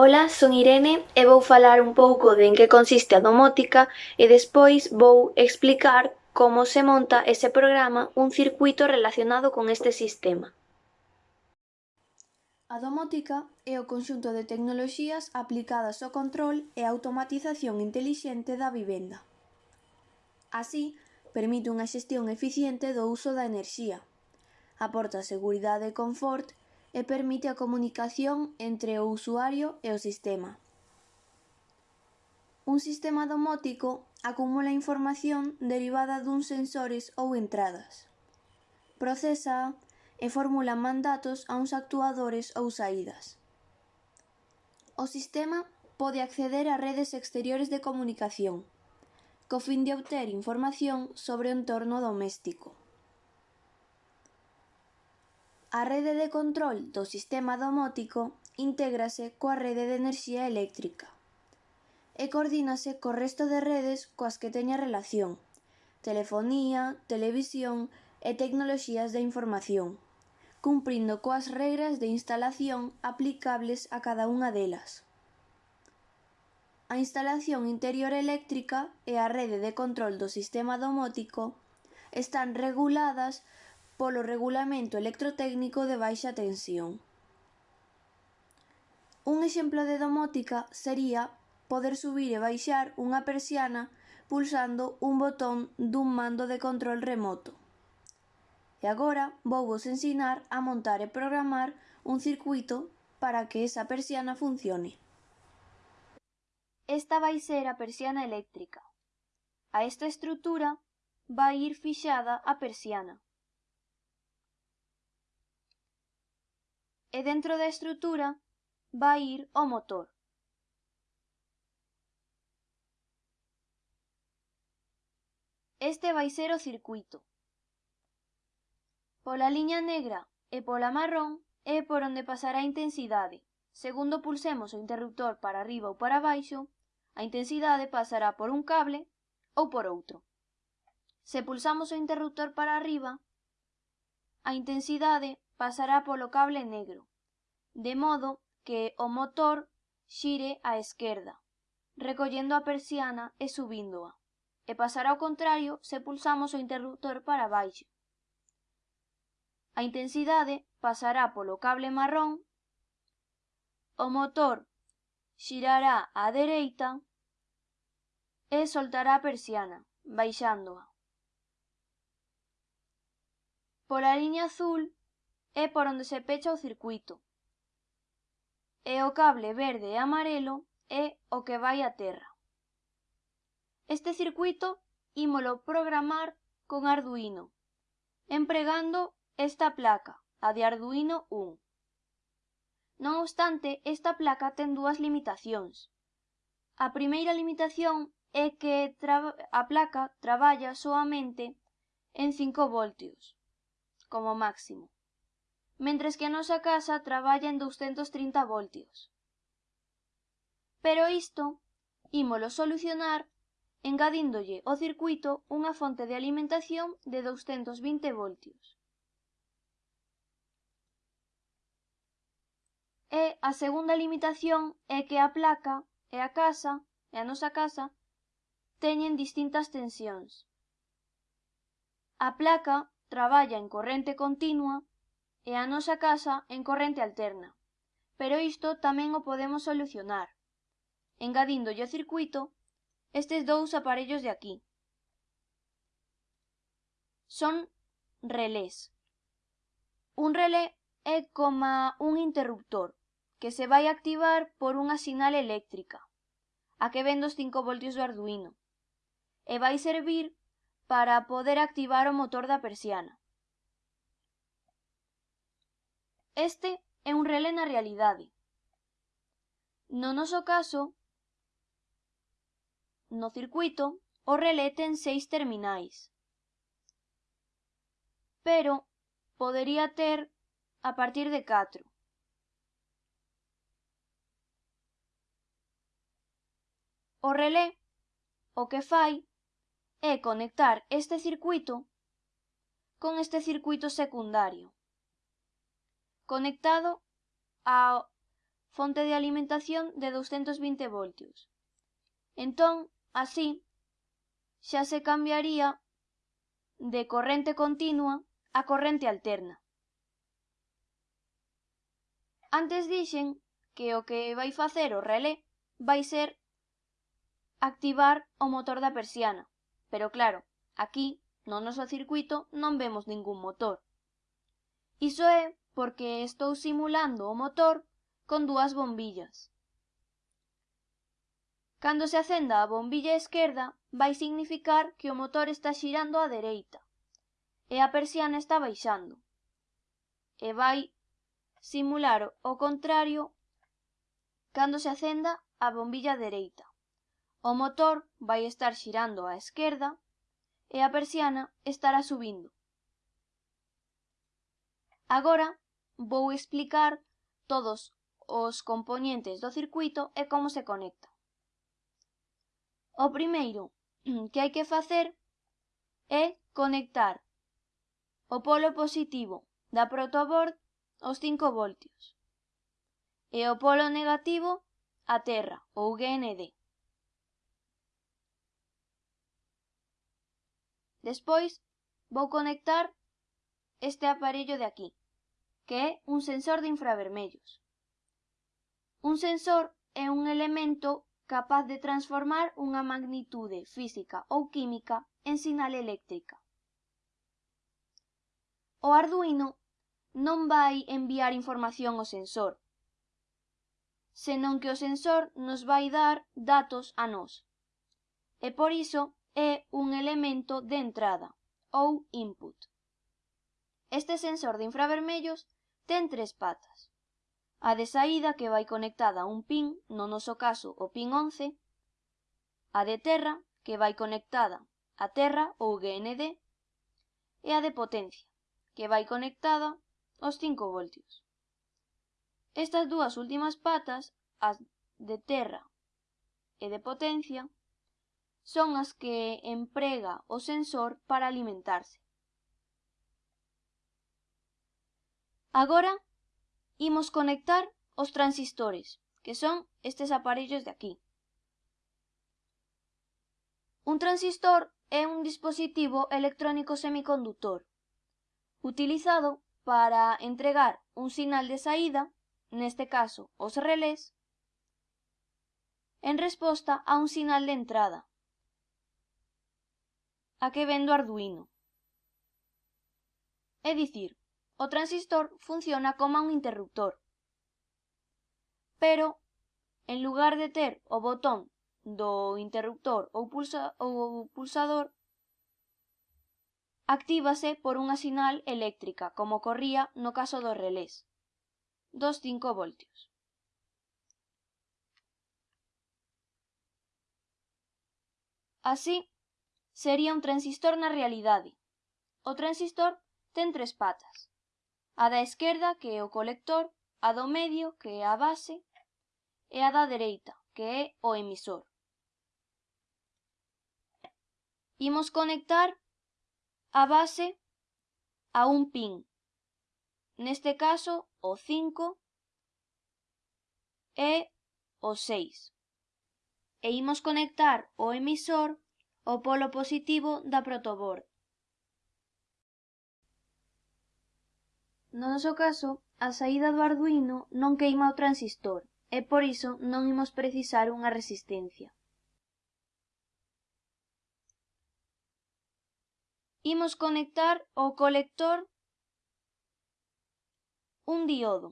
Ola, son Irene e vou falar un pouco de en que consiste a domótica e despois vou explicar como se monta e se programa un circuito relacionado con este sistema. A domótica é o conxunto de tecnoloxías aplicadas ao control e automatización intelixente da vivenda. Así, permite unha xestión eficiente do uso da enerxía, aporta seguridade e confort e permite a comunicación entre o usuario e o sistema. Un sistema domótico acumula información derivada duns sensores ou entradas. Procesa e formula mandatos a uns actuadores ou saídas. O sistema pode acceder a redes exteriores de comunicación, co fin de obter información sobre o entorno doméstico. A rede de control do sistema domótico intégrase coa rede de enerxía eléctrica e coordínase co resto de redes coas que teña relación, telefonía, televisión e tecnoloxías da información, cumprindo coas regras de instalación aplicables a cada unha delas. A instalación interior eléctrica e a rede de control do sistema domótico están reguladas polo regulamento electrotécnico de baixa tensión. Un exemplo de domótica sería poder subir e baixar unha persiana pulsando un botón dun mando de control remoto. E agora vou vos ensinar a montar e programar un circuito para que esa persiana funcione. Esta vai ser a persiana eléctrica. A esta estrutura vai ir fixada a persiana. e dentro da estrutura vai ir o motor. Este vai ser o circuito. Pola liña negra e pola marrón é por onde pasará a intensidade. Segundo pulsemos o interruptor para arriba ou para baixo, a intensidade pasará por un cable ou por outro. Se pulsamos o interruptor para arriba, a intensidade pasará polo cable negro, de modo que o motor xire á esquerda, recollendo a persiana e subíndoa, e pasará ao contrario se pulsamos o interruptor para baixo. A intensidade pasará polo cable marrón, o motor xirará á dereita e soltará a persiana, baixándoa. Pola liña azul É por onde se pecha o circuito. E o cable verde e amarelo é o que vai a terra. Este circuito ímolo programar con Arduino, empregando esta placa, a de Arduino 1. Non obstante, esta placa ten dúas limitacións. A primeira limitación é que a placa traballa soamente en 5 voltios, como máximo mentres que a nosa casa traballa en 230 voltios. Pero isto ímolo solucionar engadíndolle ao circuito unha fonte de alimentación de 220 voltios. E a segunda limitación é que a placa e a casa, e a nosa casa, teñen distintas tensións. A placa traballa en corrente continua e a nosa casa en corrente alterna, pero isto tamén o podemos solucionar, engadíndolle ao circuito estes dous aparellos de aquí. Son relés. Un relé é como un interruptor que se vai activar por unha sinal eléctrica, a que ven dos 5 voltios do Arduino, e vai servir para poder activar o motor da persiana. Este é un relé na realidade. No noso caso, no circuito, o relé ten seis terminais. Pero podería ter a partir de catro. O relé o que fai é conectar este circuito con este circuito secundario conectado á fonte de alimentación de 220 voltios. Entón, así, xa se cambiaría de corrente continua a corrente alterna. Antes dixen que o que vai facer o relé vai ser activar o motor da persiana, pero claro, aquí no noso circuito non vemos ningún motor. Iso é porque estou simulando o motor con dúas bombillas. Cando se acenda a bombilla esquerda, vai significar que o motor está xirando á dereita e a persiana está baixando. E vai simular o contrario cando se acenda a bombilla dereita. O motor vai estar xirando á esquerda e a persiana estará subindo. Agora vou explicar todos os componentes do circuito e como se conecta. O primeiro que hai que facer é conectar o polo positivo da protoboard aos 5 voltios e o polo negativo á Terra ou GND. Despois vou conectar este aparello de aquí, que é un sensor de infravermellos. Un sensor é un elemento capaz de transformar unha magnitude física ou química en sinal eléctrica. O Arduino non vai enviar información ao sensor, senón que o sensor nos vai dar datos a nós, e por iso é un elemento de entrada, ou input. Este sensor de infravermellos Ten tres patas. A de saída que vai conectada a un pin, no noso caso o pin 11, a de terra que vai conectada a terra ou GND e a de potencia que vai conectada aos 5 voltios. Estas dúas últimas patas, as de terra e de potencia, son as que emprega o sensor para alimentarse. Agora imos conectar os transistores, que son estes aparellos de aquí. Un transistor é un dispositivo electrónico semiconductor, utilizado para entregar un sinal de saída, neste caso os relés, en resposta a un sinal de entrada, a que ven do Arduino. É dicir, o transistor funciona como un interruptor. Pero, en lugar de ter o botón do interruptor ou, pulsa, ou pulsador, actívase por unha sinal eléctrica, como corría no caso dos relés, dos 5 voltios. Así, sería un transistor na realidade. O transistor ten tres patas a da esquerda que é o colector, a do medio que é a base e a da dereita que é o emisor. Imos conectar a base a un pin, neste caso o 5 e o 6. E imos conectar o emisor ao polo positivo da protoboard. No noso caso, a saída do Arduino non queima o transistor e por iso non imos precisar unha resistencia. Imos conectar ao colector un diodo.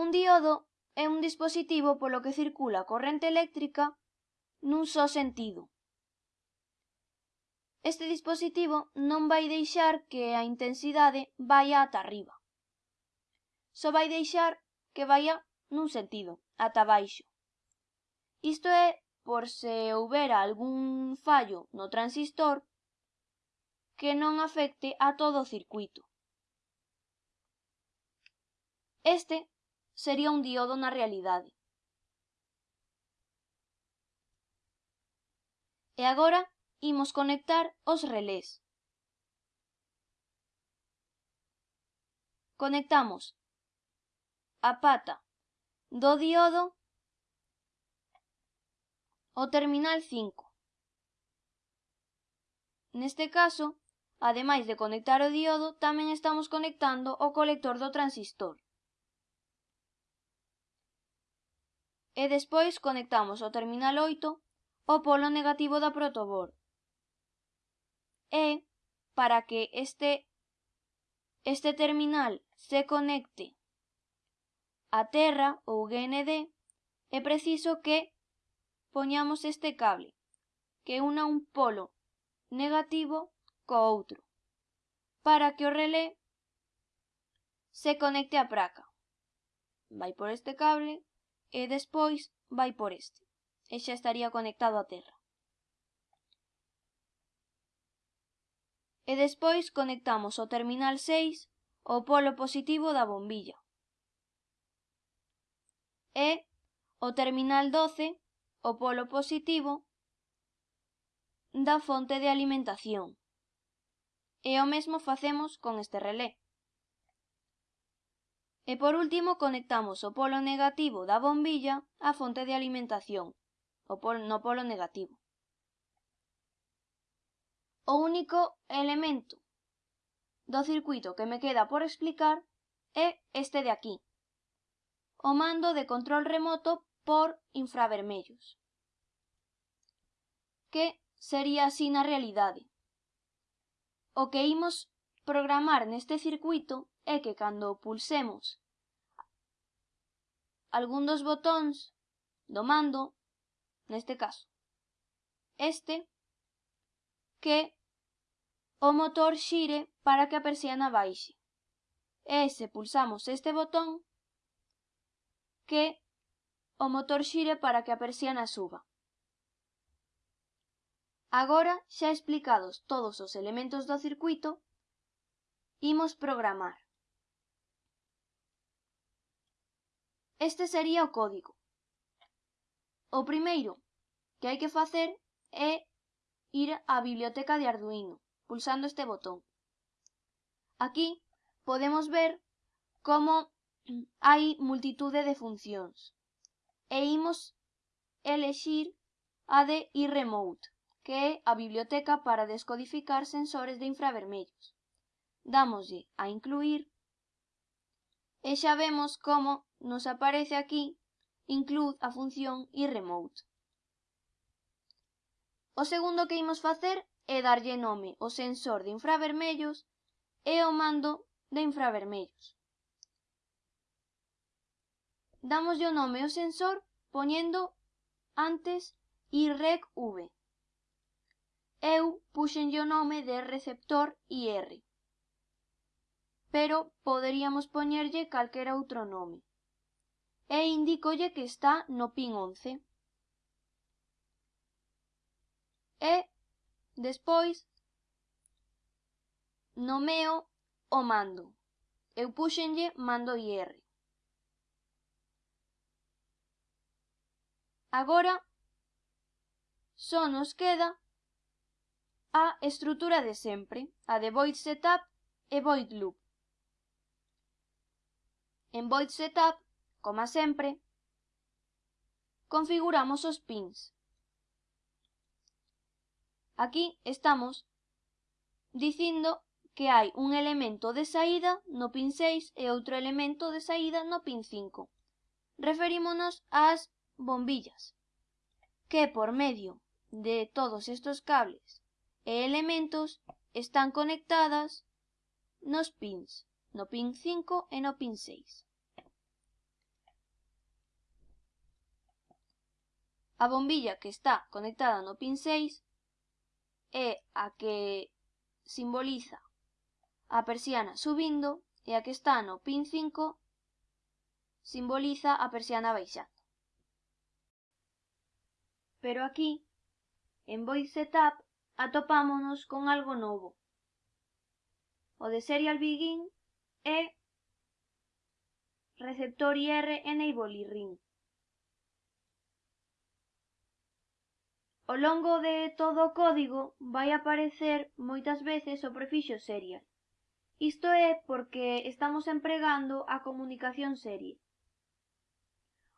Un diodo é un dispositivo polo que circula corrente eléctrica nun só sentido. Este dispositivo non vai deixar que a intensidade vaya ata arriba. Só vai deixar que vaya nun sentido, ata baixo. Isto é por se houbera algún fallo no transistor que non afecte a todo o circuito. Este sería un diodo na realidade. E agora imos conectar os relés. Conectamos a pata do diodo ao terminal 5. Neste caso, ademais de conectar o diodo, tamén estamos conectando o colector do transistor. E despois conectamos o terminal 8 ao polo negativo da protoboard e para que este, este terminal se conecte a Terra ou GND é preciso que poñamos este cable que una un polo negativo co outro para que o relé se conecte á praca. Vai por este cable e despois vai por este e xa estaría conectado á Terra. e despois conectamos o terminal 6 ao polo positivo da bombilla e o terminal 12 ao polo positivo da fonte de alimentación. E o mesmo facemos con este relé. E por último conectamos o polo negativo da bombilla á fonte de alimentación, o polo, no polo negativo. O único elemento do circuito que me queda por explicar é este de aquí, o mando de control remoto por infravermellos, que sería así na realidade. O que imos programar neste circuito é que cando pulsemos algún dos botóns do mando, neste caso, este, que o motor xire para que a persiana baixe. E se pulsamos este botón, que o motor xire para que a persiana suba. Agora, xa explicados todos os elementos do circuito, imos programar. Este sería o código. O primeiro que hai que facer é ir a Biblioteca de Arduino, pulsando este botón. Aquí podemos ver como hai multitude de funcións e imos elexir a de iRemote, que é a biblioteca para descodificar sensores de infravermellos. Dámoslle a incluir e xa vemos como nos aparece aquí include a función iRemote. O segundo que imos facer é darlle nome ao sensor de infravermellos e ao mando de infravermellos. Damoslle o nome ao sensor poñendo antes IREC-V. Eu puxenlle o nome de receptor IR, pero poderíamos poñerlle calquera outro nome. E indícolle que está no pin 11. e, despois, nomeo o mando. Eu puxenlle mando IR. Agora, só nos queda a estrutura de sempre, a de void setup e void loop. En void setup, como sempre, configuramos os pins. Aquí estamos dicindo que hai un elemento de saída no pin 6 e outro elemento de saída no pin 5. Referímonos ás bombillas, que por medio de todos estos cables e elementos están conectadas nos pins, no pin 5 e no pin 6. A bombilla que está conectada no pin 6 é a que simboliza a persiana subindo e a que está no pin 5 simboliza a persiana baixando. Pero aquí, en Void Setup, atopámonos con algo novo. O de Serial Begin é receptor IR enable y Ring. Ao longo de todo o código vai aparecer moitas veces o prefixo serial. Isto é porque estamos empregando a comunicación serie.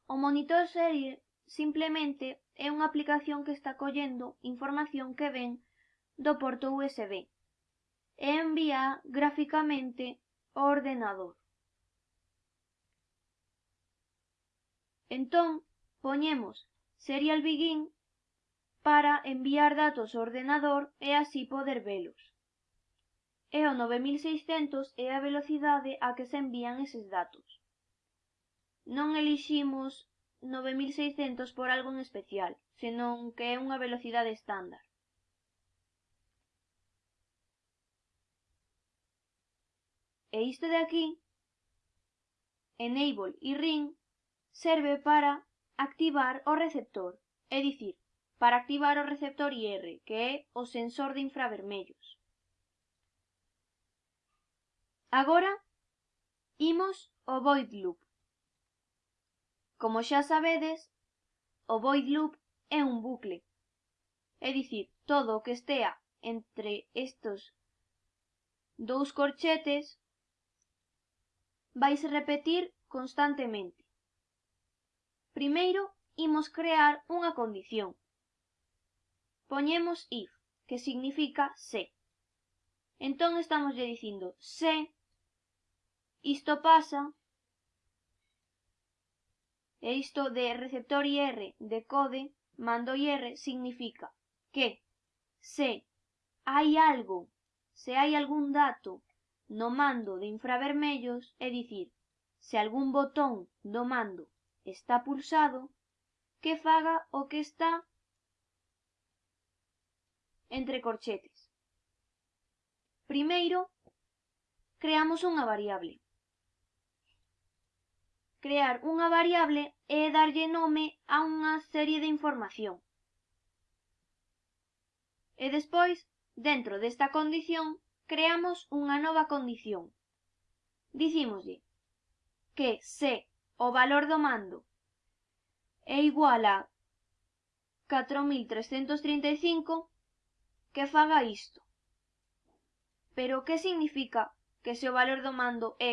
O monitor serie simplemente é unha aplicación que está collendo información que ven do porto USB e envía gráficamente ao ordenador. Entón, poñemos serial begin para enviar datos ao ordenador e así poder velos. E o 9600 é a velocidade a que se envían eses datos. Non eliximos 9600 por algo en especial, senón que é unha velocidade estándar. E isto de aquí, Enable e Ring, serve para activar o receptor, é dicir, para activar o receptor IR, que é o sensor de infravermellos. Agora, imos ao void loop. Como xa sabedes, o void loop é un bucle, é dicir, todo o que estea entre estos dous corchetes vaise repetir constantemente. Primeiro, imos crear unha condición, poñemos if, que significa se. Entón estamos lle dicindo se isto pasa e isto de receptor IR de code mando IR significa que se hai algo, se hai algún dato no mando de infravermellos, é dicir, se algún botón do mando está pulsado, que faga o que está entre corchetes. Primeiro, creamos unha variable. Crear unha variable é darlle nome a unha serie de información. E despois, dentro desta condición, creamos unha nova condición. Dicímoslle que se o valor do mando é igual a 4335, que faga isto. Pero que significa que se o valor do mando é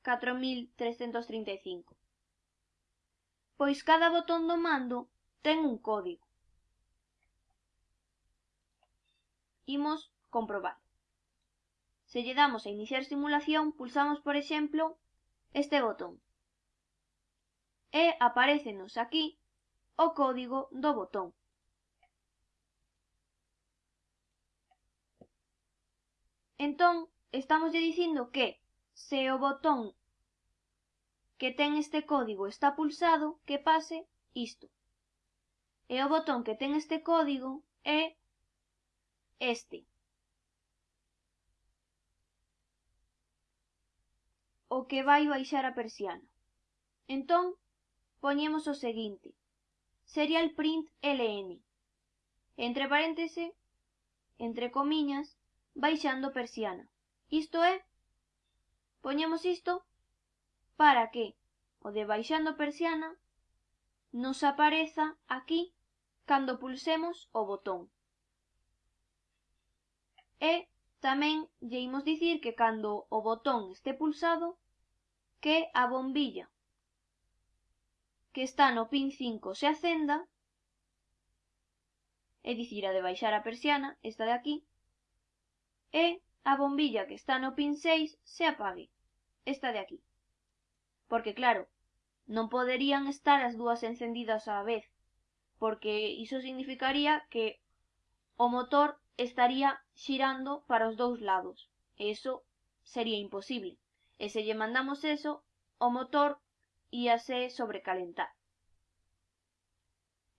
4335? Pois cada botón do mando ten un código. Imos comprobar. Se lle damos a iniciar simulación, pulsamos, por exemplo, este botón. E aparecenos aquí o código do botón. Entón, estamos dicindo que se o botón que ten este código está pulsado, que pase isto. E o botón que ten este código é este. O que vai baixar a persiana. Entón, poñemos o seguinte. Serial print ln. Entre paréntese, entre comiñas, baixando persiana. Isto é, poñemos isto para que o de baixando persiana nos apareza aquí cando pulsemos o botón. E tamén lle imos dicir que cando o botón este pulsado que a bombilla que está no pin 5 se acenda, é dicir, a de baixar a persiana, esta de aquí, e a bombilla que está no pin 6 se apague, esta de aquí. Porque claro, non poderían estar as dúas encendidas á vez, porque iso significaría que o motor estaría xirando para os dous lados, e iso sería imposible. E se lle mandamos eso, o motor íase sobrecalentar.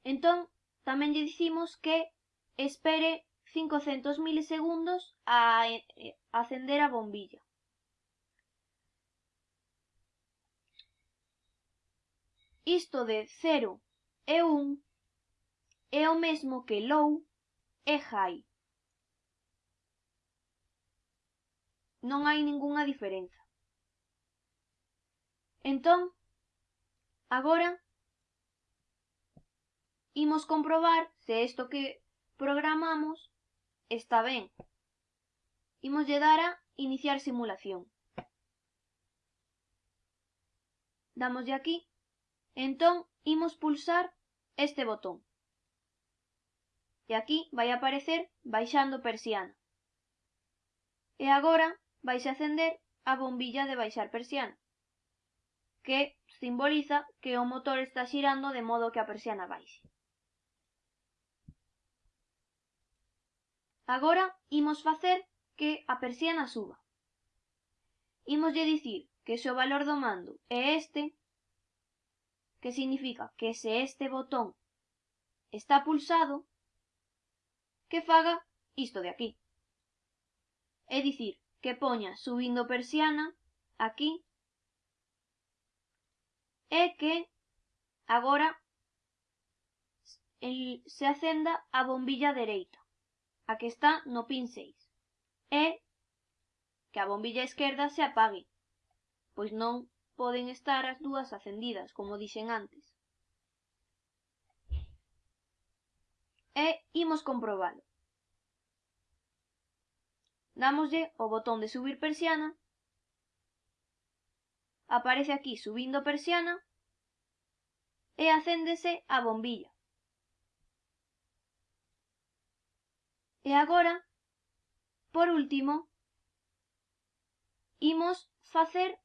Entón, tamén lle dicimos que espere 500 milisegundos a acender a bombilla. Isto de 0 e 1 é o mesmo que low e high. Non hai ningunha diferenza. Entón, agora, imos comprobar se isto que programamos Está ben. Imoslle dar a iniciar simulación. Damoslle aquí. Entón, imos pulsar este botón. E aquí vai aparecer baixando persiana. E agora vais acender a bombilla de baixar persiana, que simboliza que o motor está xirando de modo que a persiana baixe. Agora imos facer que a persiana suba. Imoslle dicir que se o valor do mando é este, que significa que se este botón está pulsado, que faga isto de aquí. É dicir, que poña subindo persiana aquí e que agora el, se acenda a bombilla dereita a que está no pin 6, e que a bombilla esquerda se apague, pois non poden estar as dúas acendidas, como dixen antes. E imos comprobalo. Damoslle o botón de subir persiana. Aparece aquí subindo persiana e acéndese a bombilla. E agora, por último, imos facer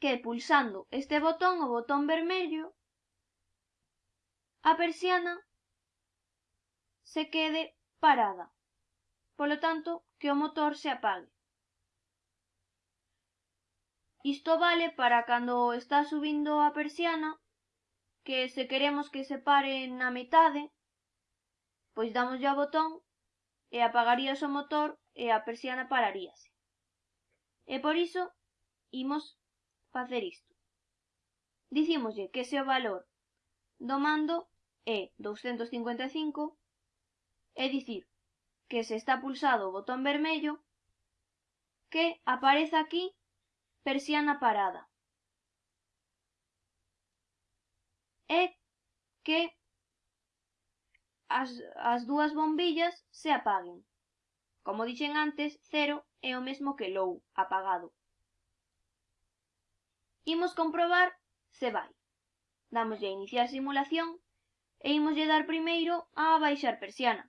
que pulsando este botón, o botón vermello, a persiana se quede parada. Polo tanto, que o motor se apague. Isto vale para cando está subindo a persiana, que se queremos que se pare na metade, pois damoslle ao botón e apagarías o motor e a persiana pararíase. E por iso imos facer isto. Dicímoslle que se o valor do mando é 255, é dicir, que se está pulsado o botón vermello, que aparece aquí persiana parada. E que as, as dúas bombillas se apaguen. Como dixen antes, cero é o mesmo que low, apagado. Imos comprobar se vai. Damoslle a iniciar simulación e imoslle dar primeiro a baixar persiana.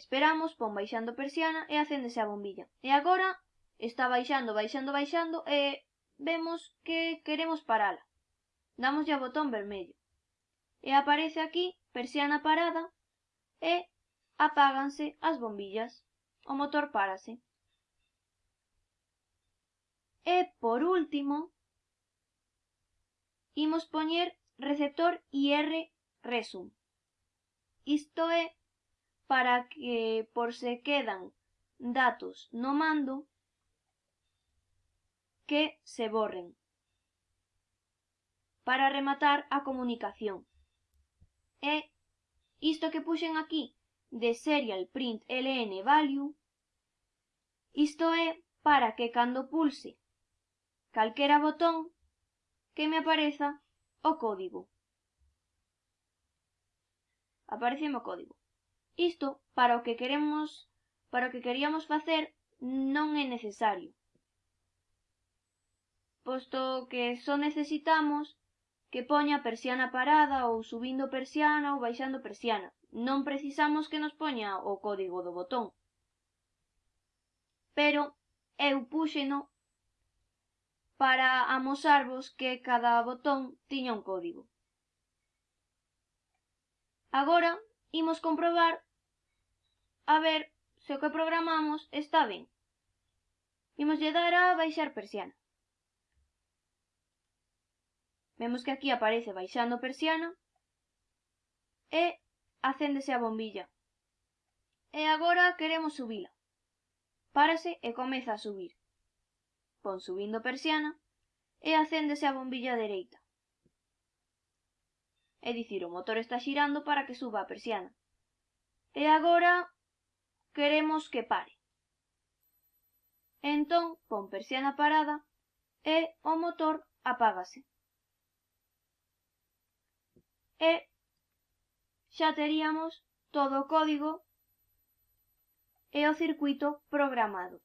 Esperamos, pon baixando persiana e acéndese a bombilla. E agora está baixando, baixando, baixando e vemos que queremos parala damoslle ao botón vermello e aparece aquí persiana parada e apáganse as bombillas, o motor párase. E por último, imos poñer receptor IR Resum. Isto é para que por se quedan datos no mando que se borren. Para rematar, a comunicación. E isto que puxen aquí de serial print ln value, isto é para que cando pulse calquera botón que me apareza o código. Aparece o código. Isto para o que queremos, para o que queríamos facer non é necesario posto que só necesitamos que poña persiana parada ou subindo persiana ou baixando persiana. Non precisamos que nos poña o código do botón. Pero eu púxeno para amosarvos que cada botón tiña un código. Agora imos comprobar a ver se o que programamos está ben. Imos lle dar a baixar persiana. Vemos que aquí aparece baixando persiana e acéndese a bombilla. E agora queremos subila. Párase e comeza a subir. Pon subindo persiana e acéndese a bombilla dereita. É dicir, o motor está xirando para que suba a persiana. E agora queremos que pare. Entón, pon persiana parada e o motor apágase e xa teríamos todo o código e o circuito programado.